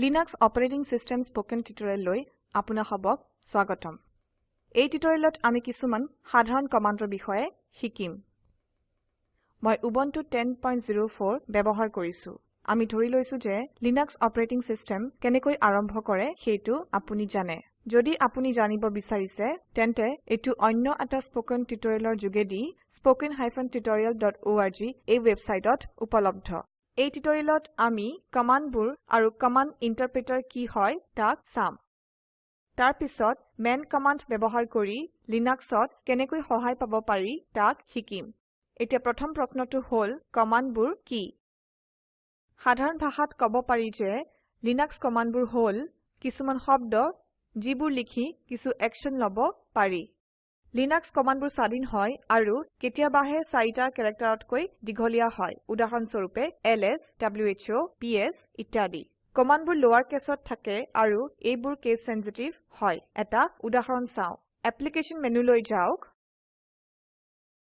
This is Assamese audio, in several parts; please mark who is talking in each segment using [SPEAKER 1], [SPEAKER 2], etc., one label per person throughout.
[SPEAKER 1] লিনাক্স অপাৰেটিং সিস্টেম স্পোকেন টিউটোৰিয়েললৈ আপোনা সবক স্বাগতম। এই টিউটোৰিয়েলত আমি কিছুমান সাধাৰণ কমান্ডৰ বিষয়ে শিকিম। মই উবুন্টু 1004 ব্যবহাৰ কৰিছো। আমি ধৰি লৈছো যে লিনাক্স অপাৰেটিং সিস্টেম কেনেকৈ আৰম্ভ কৰে সেইটো আপুনি জানে। যদি আপুনি জানিব বিচাৰিছে তেন্তে এটো অন্য এটা স্পোকেন টিউটোৰিয়েলৰ যোগেদি spoken tutorialorg এই ওয়েবসাইটত উপলব্ধ। এই টিউটোৰিয়েলত আমি কমান্ডবোৰ আৰু কমান্ড ইন্টাৰপ্ৰেটাৰ কি হয় তাক চাম। তাৰ পিছত মান কমান্ড ব্যবহাৰ কৰি লিনাক্সত কেনেকৈ সহায় পাব পাৰি তাক শিকিম। এতিয়া প্ৰথম প্ৰশ্নটো হল কমান্ডবোৰ কি? সাধাৰণ ভাষাত কব পাৰি যে লিনাক্স কমান্ডবোৰ হল কিছুমান শব্দ যিবোৰ লিখি কিছু একশন লব পাৰি। লিনাক্স কমান্ডবোৰ স্বাধীন হয় আৰু কেতিয়াবাহে চাৰিটা কেৰেক্টাৰতকৈ দীঘলীয়া হয়। উদাহৰণ স্বৰূপে এলএছ who ps ইত্যাদি। কমান্ডবোৰ লোৱাৰ কেছত থাকে আৰু এইবোৰ কেস সেনচিটিভ হয়। এটা উদাহৰণ চাও। এপ্লিকেশ্যন মেনুলৈ যাওক।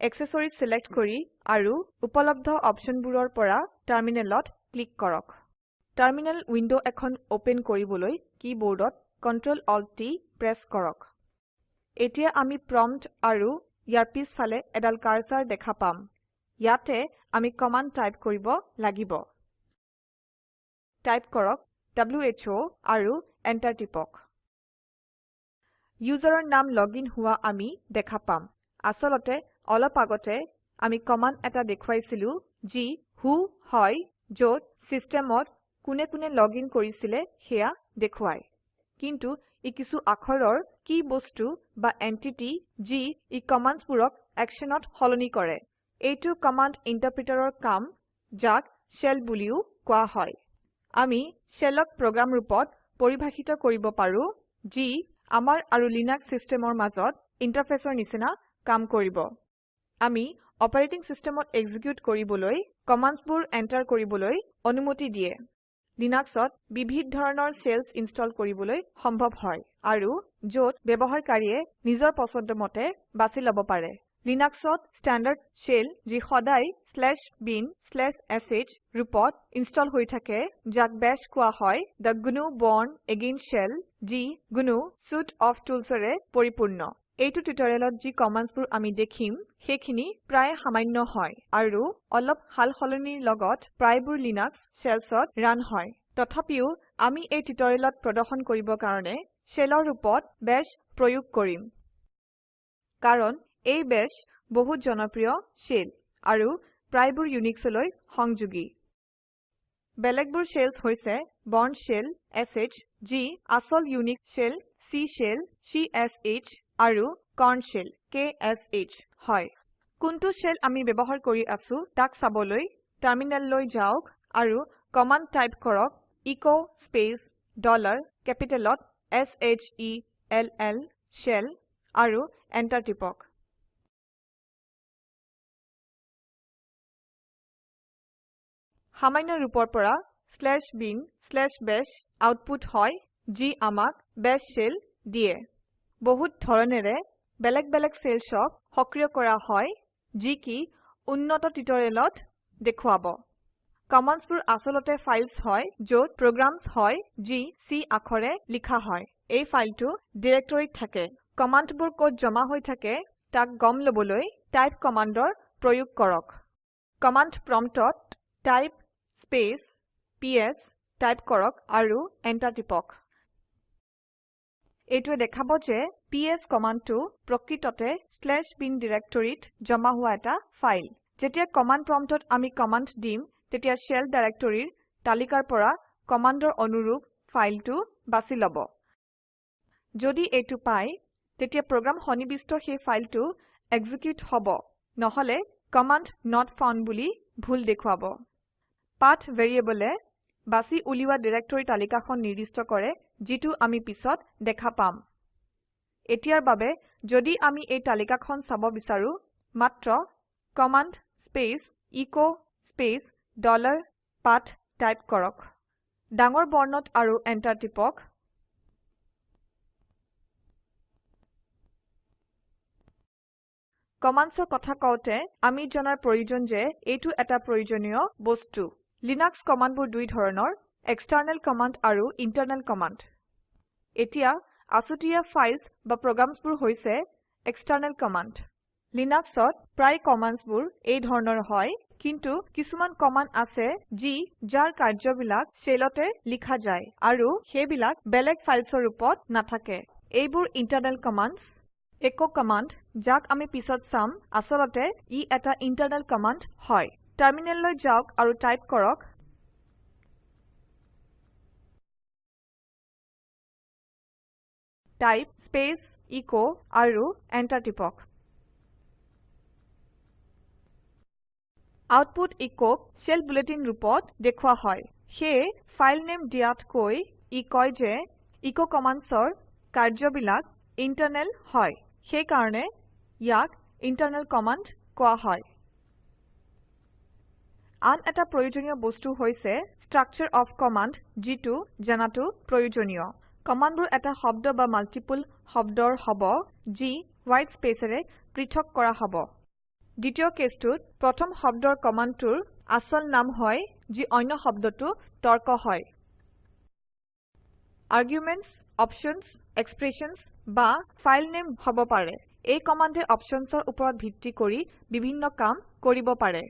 [SPEAKER 1] এক্সেসৰিজ সিলেক্ট কৰি আৰু উপলব্ধ অপশনবোৰৰ পৰা টাৰ্মিনেলত ক্লিক কৰক। টাৰ্মিনেল উইন্ডো এখন ওপেন কৰিবলৈ কীবোৰ্ডত Ctrl Alt T প্ৰেস কৰক। এতিয়া আমি প্ৰম্পট আৰু ইয়াৰ পিছফালে এডাল কাৰ্সাৰ দেখা পাম। ইয়াতে আমি কমান্ড টাইপ কৰিব লাগিব। টাইপ কৰক who আৰু এন্টাৰ টিপক। ইউজাৰৰ নাম লগইন হোৱা আমি দেখা পাম। আসলতে অলপ আগতে আমি কমান্ড এটা দেখুৱাইছিলো যি ৱ্হ হয় যত সিস্টেমত কোনে কোনে লগইন কৰিছিলে সেয়া দেখুৱায়। কিন্তু ই কিছু আখৰৰ কি বস্তু বা এন্টিটি যি ই কমান্ডসবোৰক একশনত সলনি কৰে। এইটো কমান্ড ইন্টাৰপ্ৰিটাৰৰ কাম যাক শেল বুলিও কোৱা হয়। আমি শেলক প্ৰোগ্ৰাম ৰূপত পৰিভাষিত কৰিব পাৰো যি আমাৰ আৰু লিনাক্স সিস্টেমৰ মাজত ইন্টাৰফেসৰ নিচিনা কাম কৰিব। আমি অপাৰেটিং সিস্টেমত এক্সিকিউট কৰিবলৈ কমান্ডসবোৰ এন্টাৰ কৰিবলৈ অনুমতি দিয়ে। লিনাক্সত বিবিধ ধৰণৰ শেলছ ইনষ্টল কৰিবলৈ সম্ভৱ হয় আৰু যত ব্যবহাৰকাৰীয়ে নিজৰ পছন্দ মতে বাছি লব পাৰে। লিনাক্সত স্ট্যান্ডাৰ্ড শেল যি সদায় bin/sh ৰূপত ইনষ্টল হৈ থাকে যাক বাশ কোৱা হয় gnu bourne again shell যি gnu suite of toolsৰে পৰিপূৰ্ণ। এইটো টিউটোৰিয়েলত যি কমান্ডসবোৰ আমি দেখিম সেইখিনি প্ৰায় সামান্য হয় আৰু অলপ হাল সলনিৰ লগত প্ৰায়বোৰ লিনাক্স শেলছত ৰান হয়। তথাপিও আমি এই টিউটোৰিয়েলত প্ৰদৰ্শন কৰিব কাৰণে শেলৰ ৰূপত বাশ প্ৰয়োগ কৰিম। কাৰণ এই বাশ বহুত জনপ্ৰিয় শেল আৰু প্ৰায়বোৰ ইউনিক্সলৈ সংযোগী। বেলেগবোৰ শেলছ হৈছে bourne শেল sh যি আসল Unix shell c shell csh আৰু কৰ্ন শেল ksh হয়। কোনটো শেল আমি ব্যবহাৰ কৰি আছো তাক চাবলৈ টাৰ্মিনেললৈ যাওক আৰু কমান্ড টাইপ কৰক এচ স্পেচ ডলাৰ কেপিটেলত s h e l l shell আৰু এন্টাৰ টিপক। সামান্য ৰূপৰ পৰা bin/bash আউটপুট হয় যি আমাক বাশ শেল দিয়ে। বহুত ধৰণেৰে বেলেগ বেলেগ শেলছক সক্ৰিয় কৰা হয় যি কি উন্নত টিউটোৰিয়েলত দেখুৱাব। কমান্ডসবোৰ আসলতে ফাইলস হয় যত প্ৰগ্ৰামস হয় যি C আখৰে লিখা হয়। এই ফাইলটো ডিৰেক্টৰীত থাকে। কমান্ডবোৰ ক'ত জমা হৈ থাকে তাক গম লবলৈ টাইপ কমান্ডৰ প্ৰয়োগ কৰক। কমান্ড প্ৰম্পটত টাইপ স্পেচ পিএছ টাইপ কৰক আৰু এন্টাৰ টিপক। এইটোৱে দেখাব যে পিএছ কমান্ডটো প্ৰকৃততে bin ডিৰেক্টৰীত জমা হোৱা এটা ফাইল। যেতিয়া কমান্ড প্ৰম্পটত আমি কমান্ড দিম তেতিয়া শেল ডাইৰেক্টৰীৰ তালিকাৰ পৰা কমান্ডৰ অনুৰূপ ফাইলটো বাছি লব। যদি এইটো পাই তেতিয়া প্ৰোগ্ৰাম সন্নিবিষ্ট সেই ফাইলটো এক্সিকিউট হব। নহলে কমাণ্ড not ফাউণ্ড বুলি ভুল দেখুৱাব। পাথ ভেৰিয়েবলে বাছি উলিওৱা ডিৰেক্টৰী তালিকাখন নিৰ্দিষ্ট কৰে যিটো আমি পিছত দেখা পাম। এতিয়াৰ বাবে যদি আমি এই তালিকাখন চাব বিচাৰো মাত্ৰ command space S space dollar path type কৰক। ডাঙৰ বৰ্ণত আৰু এন্টাৰ টিপক। কমান্ডছৰ কথা কওঁতে আমি জনাৰ প্ৰয়োজন যে এইটো এটা প্ৰয়োজনীয় বস্তু। লিনাক্স কমান্ডবোৰ দুই ধৰণৰ। এক্সটাৰ্নেল কমাণ্ড আৰু ইণ্টাৰনেল কমাণ্ড। এতিয়া আছুতীয়া ফাইলছ বা প্ৰগ্ৰামছবোৰ হৈছে এক্সটাৰ্নেল কমাণ্ড। লিনাক্সত প্ৰায় কমাণ্ডছবোৰ এই ধৰণৰ হয় কিন্তু কিছুমান কমাণ্ড আছে যি যাৰ কাৰ্যবিলাক শেলতে লিখা যায় আৰু সেইবিলাক বেলেগ ফাইলছৰ ৰূপত নাথাকে। এইবোৰ ইণ্টাৰনেল কমাণ্ডছ। এচ কমাণ্ড যাক আমি পিছত চাম আচলতে ই এটা ইণ্টাৰনেল কমাণ্ড হয়। টাৰ্মিনেললৈ যাওক আৰু টাইপ কৰক টাইপ স্পেচ এচ আৰু এণ্টাৰ টিপক। আউটপুট এচক শেল বুলেটিন ৰূপত দেখুওৱা হয়। সেয়ে ফাইল নেম দিয়াতকৈ ই কয় যে এচ কমাণ্ডছৰ কাৰ্যবিলাক ইণ্টাৰনেল হয়। সেইকাৰণে ইয়াক ইণ্টাৰনেল কমাণ্ড কোৱা হয়। আন এটা প্ৰয়োজনীয় বস্তু হৈছে ষ্ট্ৰাকচাৰ অফ কমাণ্ড যিটো জানাটো প্ৰয়োজনীয়। কমাণ্ডবোৰ এটা শব্দ বা মাল্টিপল শব্দৰ হব যি হোৱাইট স্পেচেৰে পৃথক কৰা হব। দ্বিতীয় কেছটোত প্ৰথম শব্দৰ কমাণ্ডটোৰ আচল নাম হয় যি অন্য শব্দটো তৰ্ক হয়। আৰ্গুমেণ্টছ অপশ্যনছ এক্সপ্ৰেছনছ বা ফাইল নেম হব পাৰে। এই কমাণ্ডে অপশ্যনছৰ ওপৰত ভিত্তি কৰি বিভিন্ন কাম কৰিব পাৰে।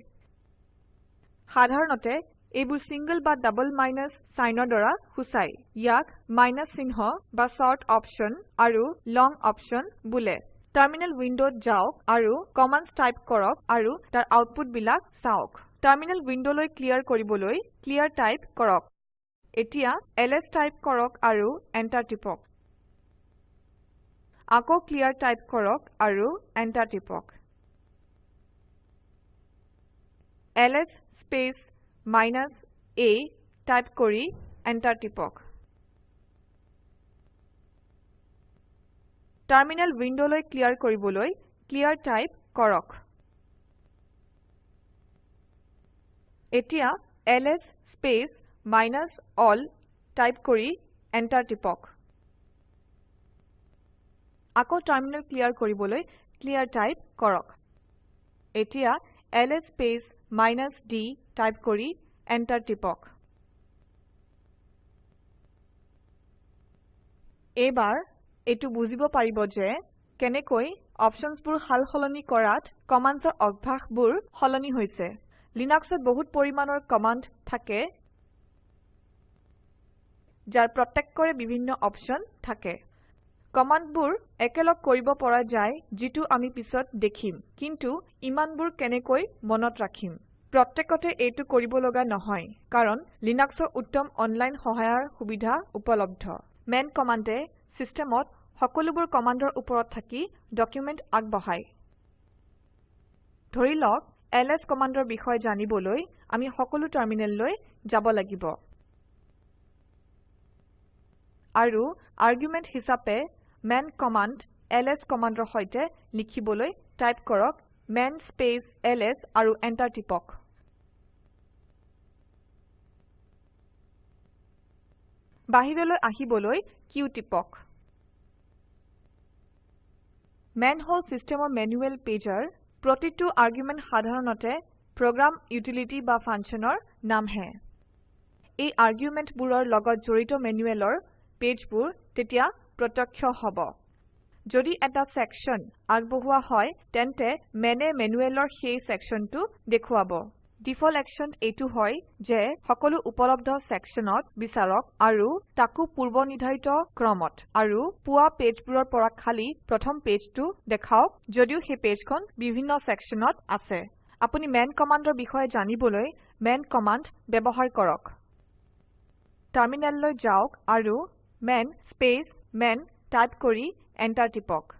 [SPEAKER 1] সাধাৰণতে এইবোৰ চিংগল বা ডাবল মাইনাছ চাইনৰ দ্বাৰা সূচায়। ইয়াক মাইনাছ চিহ্ন বা শ্বৰ্ট অপশ্যন আৰু লং অপশ্যন বোলে। টাৰ্মিনেল উইণ্ডত যাওক আৰু কমাণ্ডছ টাইপ কৰক আৰু তাৰ আউটপুট বিলাক চাওক। টাৰ্মিনেল উইণ্ডলৈ ক্লিয়াৰ কৰিবলৈ ক্লিয়াৰ টাইপ কৰক। এতিয়া এলএছ টাইপ কৰক আৰু এণ্টাৰ টিপক। আকৌ ক্লিয়াৰ টাইপ কৰক আৰু এণ্টাৰ টিপক। LS space minus a type কৰি এণ্টাৰ টিপক। টাৰ্মিনেল উইণ্ডলৈ ক্লিয়াৰ কৰিবলৈ ক্লিয়াৰ টাইপ কৰক। এতিয়া LS space minus L type কৰি এণ্টাৰ টিপক। আকৌ টাৰ্মিনেল ক্লিয়াৰ কৰিবলৈ ক্লিয়াৰ টাইপ কৰক। এতিয়া এলএছ স্পেচ d টাইপ কৰি এণ্টাৰ টিপক। এইবাৰ এইটো বুজিব পাৰিব যে কেনেকৈ অপশ্যনছবোৰ সাল সলনি কৰাত কমাণ্ডছৰ অভ্যাসবোৰ সলনি হৈছে। লিনাক্সত বহুত পৰিমাণৰ কমাণ্ড থাকে যাৰ প্ৰত্যেকৰে বিভিন্ন অপশ্যন থাকে। কমাণ্ডবোৰ একেলগ কৰিব পৰা যায় যিটো আমি পিছত দেখিম। কিন্তু ইমানবোৰ কেনেকৈ মনত ৰাখিম? প্ৰত্যেকতে এইটো কৰিব লগা নহয় কাৰণ লিনাক্সৰ উত্তম অনলাইন সহায়ৰ সুবিধা উপলব্ধ। মান কমাণ্ডে চিষ্টেমত সকলোবোৰ কমাণ্ডৰ ওপৰত থাকি ডকুমেণ্ট আগবঢ়ায়। ধৰি লওক এলএছ কমাণ্ডৰ বিষয়ে জানিবলৈ আমি সকলো টাৰ্মিনেললৈ যাব লাগিব। আৰু আৰ্গুমেণ্ট হিচাপে মান কমাণ্ড এলএছ কমাণ্ডৰ সৈতে লিখিবলৈ টাইপ কৰক মান আৰু এণ্টাৰ টিপক। বাহিৰলৈ আহিবলৈ q টিপক। মান হল চিষ্টেমৰ মেনুৱেল পেজাৰ প্ৰতিটো আৰ্গুমেণ্ট সাধাৰণতে প্ৰগ্ৰাম ইউটিলিটি বা ফাংচনৰ নামহে। এই আৰ্গুমেণ্টবোৰৰ লগত জড়িত মেনুৱেলৰ পেজবোৰ তেতিয়া প্ৰত্যক্ষ হব। যদি এটা সেকশন আগবঢ়োৱা হয় তেন্তে মেনে মেনুৱেলৰ সেই সেকশনটো দেখুৱাব। ডিফল্ট একশন এইটো হয় যে সকলো উপলব্ধ সেকশনত বিচাৰক আৰু তাকো পূৰ্বনিৰ্ধাৰিত ক্ৰমত আৰু পোৱা পেজবোৰৰ পৰা খালি প্ৰথম পেজটো দেখাওক যদিও সেই পেজখন বিভিন্ন সেকশনত আছে। আপুনি মান কমাণ্ডৰ বিষয়ে জানিবলৈ মান কমাণ্ড ব্যৱহাৰ কৰক। টাৰ্মিনেললৈ যাওক আৰু মান স্পেচ মান টাইপ কৰি এণ্টাৰ টিপক।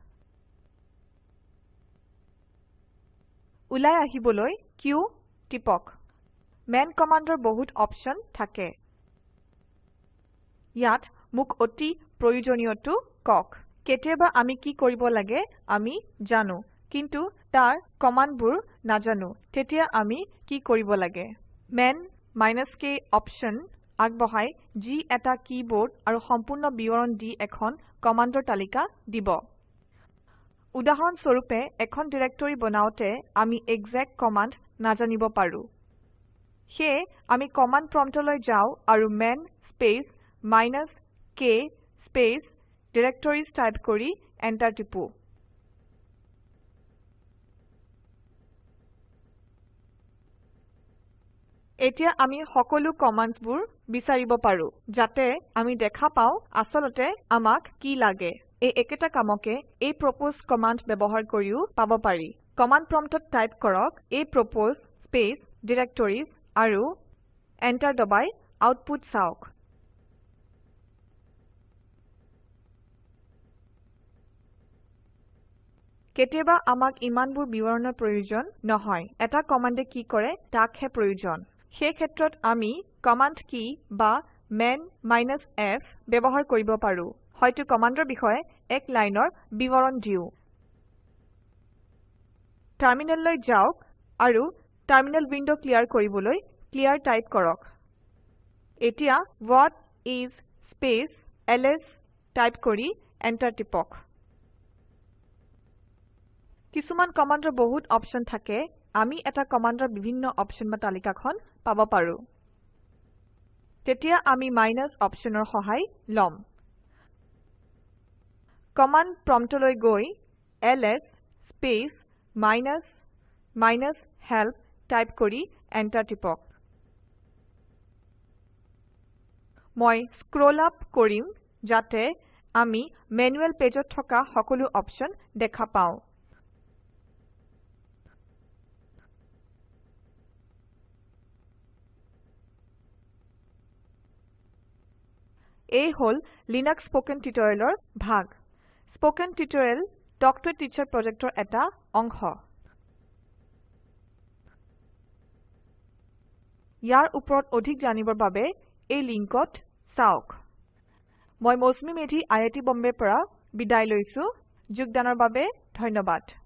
[SPEAKER 1] ওলাই আহিবলৈ q টিপক। মান কমাণ্ডৰ বহুত অপশ্যন থাকে। ইয়াত মোক অতি প্ৰয়োজনীয়টো কওক কেতিয়াবা আমি কি কৰিব লাগে আমি জানো কিন্তু তাৰ কমাণ্ডবোৰ নাজানো তেতিয়া আমি কি কৰিব লাগে? মান k অপশ্যন আগবঢ়াই যি এটা কিবৰ্ড আৰু সম্পূৰ্ণ বিৱৰণ দি এখন কমাণ্ডৰ তালিকা দিব। উদাহৰণ স্বৰূপে এখন ডিৰেক্টৰী বনাওতে আমি exec কমাণ্ড নাজানিব পাৰো। সেয়ে আমি কমান্ড প্ৰম্পটলৈ যাও আৰু man space minus k space directories type কৰি এন্টাৰ টিপো। এতিয়া আমি সকলো কমান্ডসবোৰ বিচাৰিব পাৰো যাতে আমি দেখা পাও আসলতে আমাক কি লাগে। এই একেটা কামকে এপ্ৰপোছ কমান্ড ব্যবহাৰ কৰিও পাব পাৰি। কমান্ড প্ৰম্পটত টাইপ কৰক এপ্ৰপোছ স্পেচ ডিৰেক্টৰিজ আৰু এন্টাৰ দবাই আউটপুট চাওক। কেতিয়াবা আমাক ইমানবোৰ বিৱৰণৰ প্ৰয়োজন নহয়। এটা কমান্ডে কি কৰে তাকহে প্ৰয়োজন। সেই ক্ষেত্ৰত আমি কমান্ড কি বা মান f ব্যবহাৰ কৰিব পাৰো। হয়তো কমান্ডৰ বিষয়ে এক লাইনৰ বিৱৰণ দিও। টাৰ্মিনেললৈ যাওক আৰু টাৰ্মিনেল উইন্ডো ক্লিয়াৰ কৰিবলৈ ক্লিয়াৰ টাইপ কৰক। এতিয়া what is space LS type কৰি এন্টাৰ টিপক। কিছুমান কমান্ডৰ বহুত অপশন থাকে। আমি এটা কমান্ডৰ বিভিন্ন অপশন বা তালিকাখন পাব পাৰো। তেতিয়া আমি মাইনাছ অপশনৰ সহায় লম। কমান্ড প্ৰম্পটলৈ গৈ LS space minus minus help type কৰি এন্টাৰ টিপক। মই স্ক্ৰোল আপ কৰিম যাতে আমি ম্যানুৱেল পেজত থকা সকলো অপশন দেখা পাও। এই হল লিনাক্স স্পোকেন টিউটোৰিয়েলৰ ভাগ। Spoken tutorial talk to teacher প্ৰজেক্টৰ এটা অংশ। ইয়াৰ ওপৰত অধিক জানিবৰ বাবে এই লিংকত চাওক। মই মৌচুমী মেধি আই আই টি বম্বেৰ পৰা বিদায় লৈছো। যোগদানৰ বাবে ধন্যবাদ।